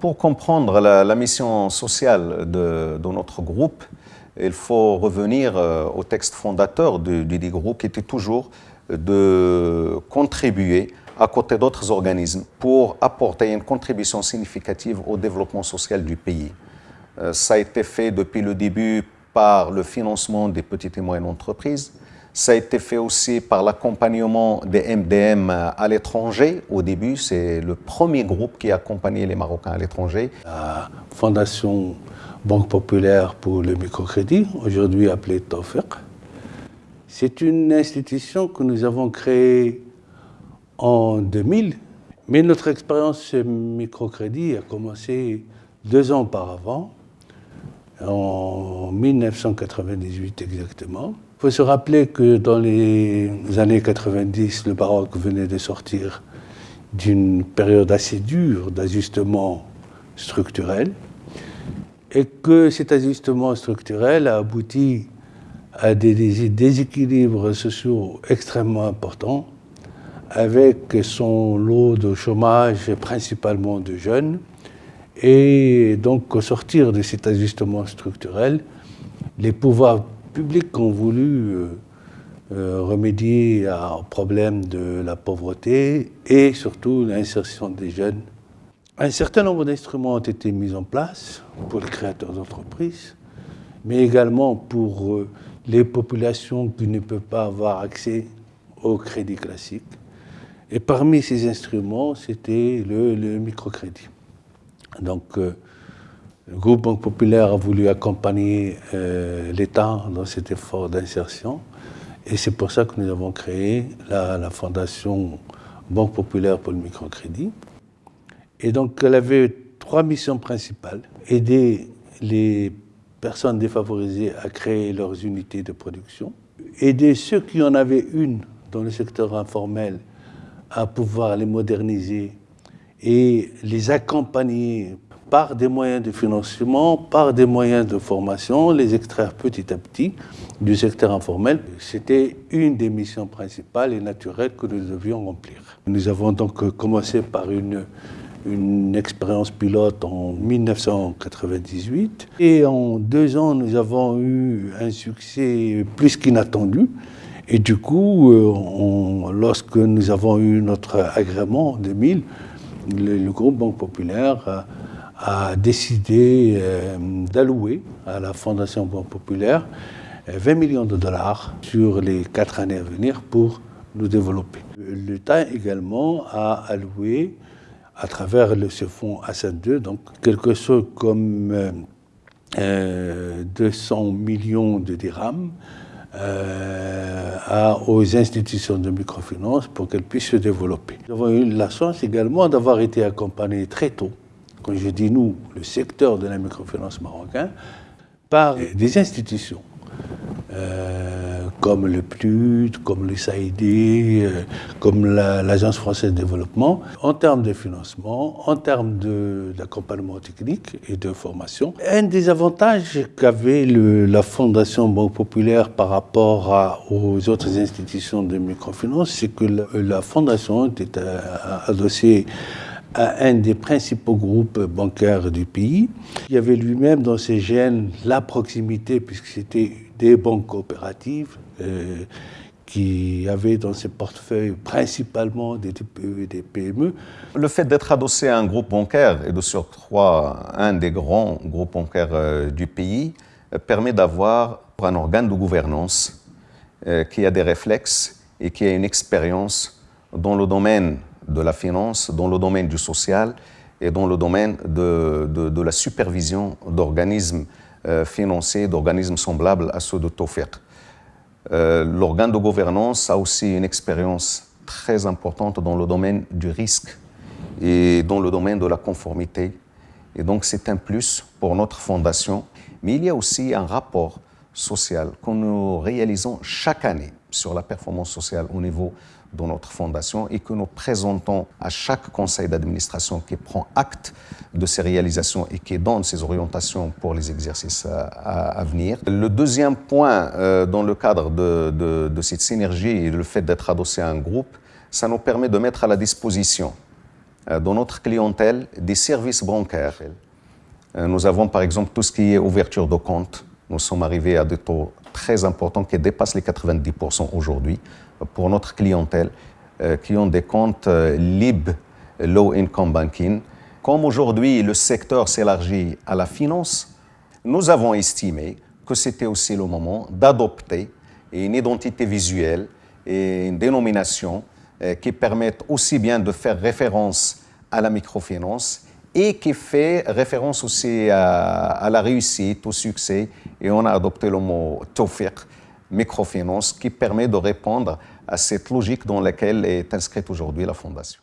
Pour comprendre la, mission sociale de, notre groupe, il faut revenir euh, au texte fondateur du, du groupe qui était toujours de contribuer à côté d'autres organismes pour apporter une contribution significative au développement social du pays. Euh, ça a été fait depuis le début par le financement des petites et moyennes entreprises. Ça a été fait aussi par l'accompagnement des MDM à l'étranger. Au début, c'est le premier groupe qui a accompagné les Marocains à l'étranger. La Fondation Banque Populaire pour le microcrédit, aujourd'hui appelée TOFEC, c'est une institution que nous avons créée en 2000, mais notre expérience microcrédit a commencé deux ans auparavant, en 1998 exactement. Il faut se rappeler que dans les années 90, le Maroc venait de sortir d'une période assez dure d'ajustement structurel et que cet ajustement structurel a abouti à des déséquilibres sociaux extrêmement importants avec son lot de chômage principalement de jeunes. Et donc, au sortir de cet ajustement structurel, les pouvoirs publics ont voulu euh, euh, remédier au problème de la pauvreté et surtout l'insertion des jeunes. Un certain nombre d'instruments ont été mis en place pour les créateurs d'entreprises, mais également pour euh, les populations qui ne peuvent pas avoir accès au crédit classique. Et parmi ces instruments, c'était le, microcrédit. Donc, euh, le groupe Banque Populaire a voulu accompagner euh, l'État dans cet effort d'insertion. Et c'est pour ça que nous avons créé la, la, Fondation Banque Populaire pour le microcrédit. Et donc, elle avait trois missions principales. Aider les personnes défavorisées à créer leurs unités de production. Aider ceux qui en avaient une dans le secteur informel à pouvoir les moderniser et les accompagner par des moyens de financement, par des moyens de formation, les extraire petit à petit du secteur informel. C'était une des missions principales et naturelles que nous devions remplir. Nous avons donc commencé par une, une expérience pilote en 1998 et en deux ans, nous avons eu un succès plus qu'inattendu. Et du coup, euh, lorsque nous avons eu notre agrément en 2000, le, groupe Banque Populaire a, décidé euh, d'allouer à la Fondation Banque Populaire 20 euh, millions de dollars sur les quatre années à venir pour nous développer. L'État également a alloué à travers le, ce fonds Hassan 2, donc quelque chose comme 200 millions de dirhams euh, aux institutions de microfinance pour qu'elles puissent se développer. Nous avons eu la chance également d'avoir été accompagnés très tôt, quand je dis nous, le secteur de la microfinance marocain, par des institutions. Euh, comme le PLUD, comme le SAID, euh, comme l'Agence française de développement, en termes de financement, en termes d'accompagnement technique et de formation. Un des avantages qu'avait la Fondation Banque Populaire par rapport aux autres institutions de microfinance, c'est que la, Fondation était adossée à un des principaux groupes bancaires du pays. Il y avait lui-même dans ses gènes la proximité, puisque c'était des banques coopératives, euh, qui avaient dans ses portefeuilles principalement des TPE et des PME. Le fait d'être adossé à un groupe bancaire, et de surcroît un des grands groupes bancaires euh, du pays, euh, permet d'avoir un organe de gouvernance qui a des réflexes et qui a une expérience dans le domaine de la finance, dans le domaine du social et dans le domaine de, la supervision d'organismes financiers, d'organismes semblables à ceux de TOFER. Euh, l'organe de gouvernance a aussi une expérience très importante dans le domaine du risque et dans le domaine de la conformité. Et donc c'est un plus pour notre fondation. Mais il y a aussi un rapport social que nous réalisons chaque année sur la performance sociale au niveau de notre fondation et que nous présentons à chaque conseil d'administration qui prend acte de ces réalisations et qui donne ses orientations pour les exercices à, venir. Le deuxième point euh, dans le cadre de, de cette synergie et le fait d'être adossé à un groupe, ça nous permet de mettre à la disposition dans notre clientèle des services bancaires. Nous avons par exemple tout ce qui est ouverture de compte. Nous sommes arrivés à des taux très importants qui dépassent les 90% aujourd'hui pour notre clientèle qui ont des comptes LIB, Low Income Banking. Comme aujourd'hui le secteur s'élargit à la finance, nous avons estimé que c'était aussi le moment d'adopter une identité visuelle et une dénomination euh, qui permettent aussi bien de faire référence à la microfinance et qui fait référence aussi à, la réussite, au succès. Et on a adopté le mot Tawfiq, microfinance, qui permet de répondre à cette logique dans laquelle est inscrite aujourd'hui la Fondation.